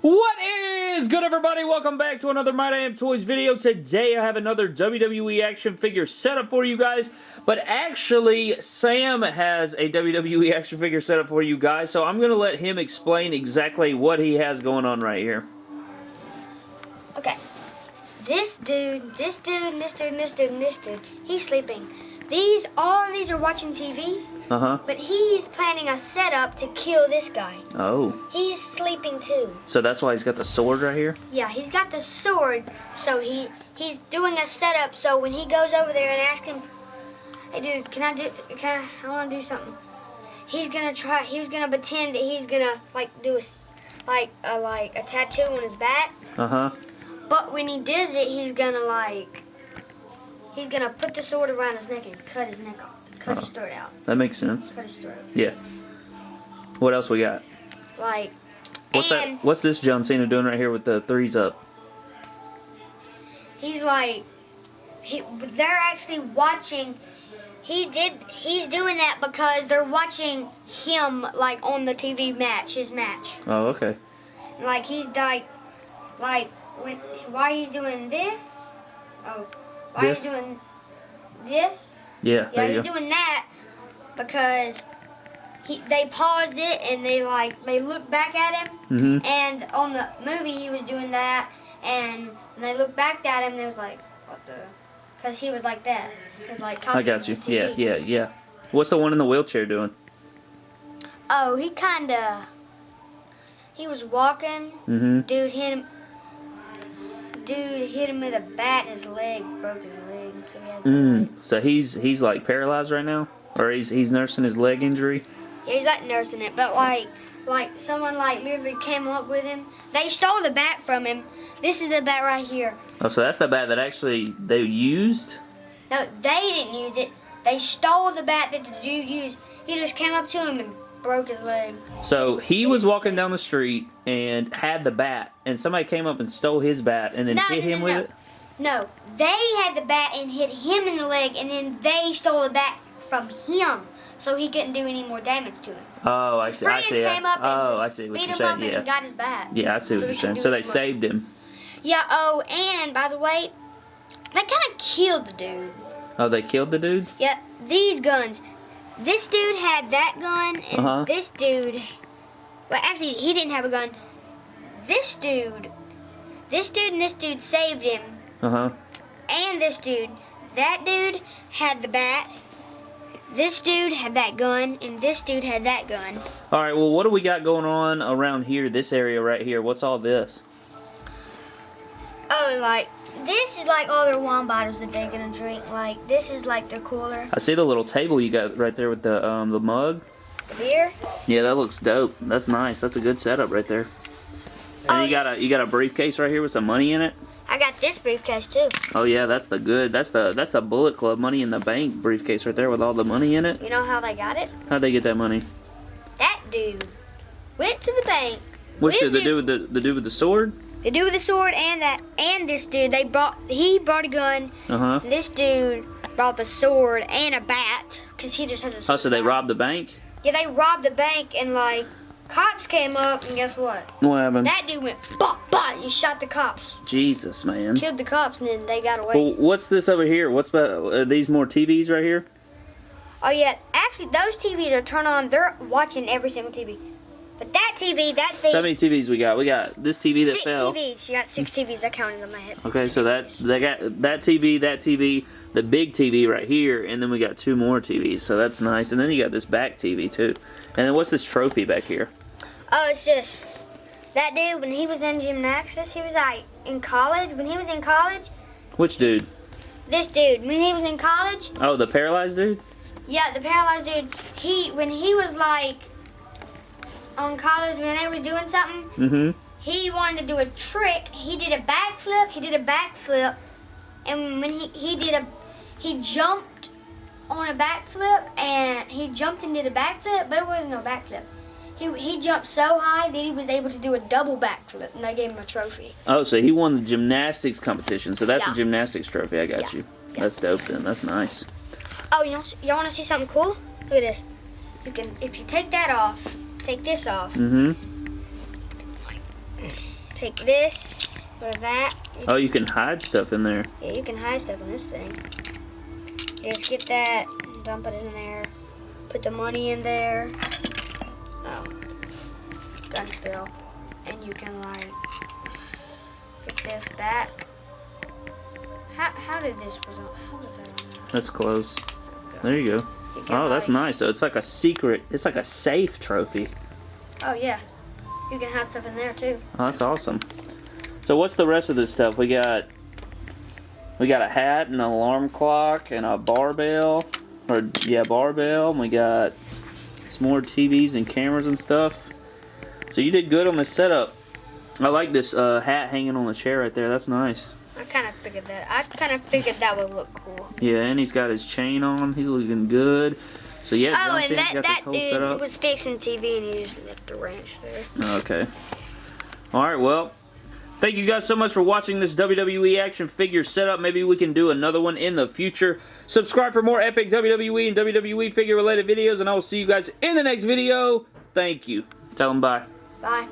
What is good everybody? Welcome back to another My Damn Toys video. Today I have another WWE action figure setup for you guys, but actually Sam has a WWE action figure setup for you guys, so I'm going to let him explain exactly what he has going on right here. Okay. This dude, this dude, this dude, this dude, this dude, he's sleeping. These, all of these are watching TV, Uh-huh. but he's planning a setup to kill this guy. Oh. He's sleeping too. So that's why he's got the sword right here? Yeah, he's got the sword, so he he's doing a setup. So when he goes over there and asks him, "Hey, dude, can I do? Can I? I want to do something." He's gonna try. He's gonna pretend that he's gonna like do a like a like a tattoo on his back. Uh-huh. But when he does it, he's gonna like he's gonna put the sword around his neck and cut his neck off, cut his throat out, That makes sense. cut his throat. Yeah. What else we got? Like What's and that? What's this John Cena doing right here with the threes up? he's like he, they're actually watching. He did. He's doing that because they're watching him like on the TV match, his match. Oh, okay. Like he's like, like when why he's doing this? Oh, why This? he's doing this? Yeah, Yeah, he's go. doing that because he they paused it and they like they looked back at him Mm-hmm. and on the movie he was doing that and when they looked back at him they was like what the because he was like that like I got you. Yeah, yeah, yeah. What's the one in the wheelchair doing? oh he kind of he was walking Mm-hmm. dude hit him dude hit him with a bat and his leg broke his leg so he has Mm. So he's he's like paralyzed right now, or he's he's nursing his leg injury. Yeah, he's like nursing it, but like, like someone like literally came up with him. They stole the bat from him. This is the bat right here. Oh, so that's the bat that actually they used. No, they didn't use it. They stole the bat that the dude used. He just came up to him and broke his leg. So he was walking down the street and had the bat, and somebody came up and stole his bat and then No, hit no, him no, with it. No, they had the bat and hit him in the leg, and then they stole the bat from him, so he couldn't do any more damage to him. Oh, I His see. I see. came up and oh, I see what beat you're him up saying. and Yeah. got his bat. Yeah, I see so what you're saying. So they more. saved him. Yeah. Oh, and by the way, they kind of killed the dude. Oh, they killed the dude. Yeah, these guns. This dude had that gun, and Uh-huh. this dude. Well, actually, he didn't have a gun. This dude. This dude and this dude saved him, Uh huh. and this dude. That dude had the bat. This dude had that gun, and this dude had that gun. All right. Well, what do we got going on around here? This area right here. What's all this? Oh, like this is like all their wine bottles that they're gonna drink. Like this is like their cooler. I see the little table you got right there with the um the mug. The beer. Yeah, that looks dope. That's nice. That's a good setup right there. And Oh, you got a you got a briefcase right here with some money in it. I got this briefcase too. Oh yeah, that's the good. That's the that's the Bullet Club money in the bank briefcase right there with all the money in it. You know how they got it? How'd they get that money? That dude went to the bank. With dude? The dude with the the dude with the sword? The dude with the sword and that and this dude, they brought he brought a gun. Uh huh. This dude brought the sword and a bat because he just has a. Sword Oh, so they robbed the bank? Yeah, they robbed the bank and like cops came up and guess what? What happened? That dude went bah bah. He shot the cops, Jesus, man. killed the cops, and then they got away. Well, what's this over here? What's about these more TVs right here? Oh yeah, actually those TVs are turned on. They're watching every single TV. But that TV, that thing. So how many TVs we got? We got this TV that six fell. TVs. You got six TVs. I counted on my head. Okay, so that they got that TV, that TV, the big TV right here, and then we got two more TVs. So that's nice. And then you got this back TV too. And then what's this trophy back here? Oh, it's just that dude when he was in gymnastics. He was like in college. When he was in college, Which dude? this dude when he was in college. Oh, the paralyzed dude. Yeah, the paralyzed dude. He when he was like on college when they was doing something. Mm-hmm. He wanted to do a trick. He did a backflip. He did a backflip, and when he he did a he jumped on a backflip and he jumped and did a backflip, but it wasn't no backflip. He, he jumped so high that he was able to do a double backflip, and they gave him a trophy. Oh, so he won the gymnastics competition. So that's Yeah. a gymnastics trophy. I got Yeah. you. Yeah. That's dope then. That's nice. Oh, you know, y'all want to see something cool? Look at this. you can if you take that off, take this off, Mm-hmm. take this or that. you- Oh, you can hide stuff in there. Yeah, you can hide stuff in this thing. You just get that, dump it in there, put the money in there. Oh, gun spill, and you can like get this back. How how did this was on? How was that on? there? That's close. There you go. Oh, that's like- nice. So it's like a secret. It's like a safe trophy. Oh yeah, you can have stuff in there too. Oh, that's awesome. So what's the rest of this stuff? We got we got a hat and an alarm clock and a barbell, or yeah, barbell. And we got some more TVs and cameras and stuff. So you did good on the setup. I like this uh, hat hanging on the chair right there. That's nice. I kind of figured that. I kind of figured that would look cool. Yeah, and he's got his chain on. He's looking good. So yeah, Oh, John and Cena's that got this that whole dude setup. was fixing TV and he just left the ranch there. Oh, okay. All right, well, thank you guys so much for watching this WWE action figure setup. Maybe we can do another one in the future. Subscribe for more epic WWE and WWE figure related videos, and I will see you guys in the next video. Thank you. Tell them bye. Bye.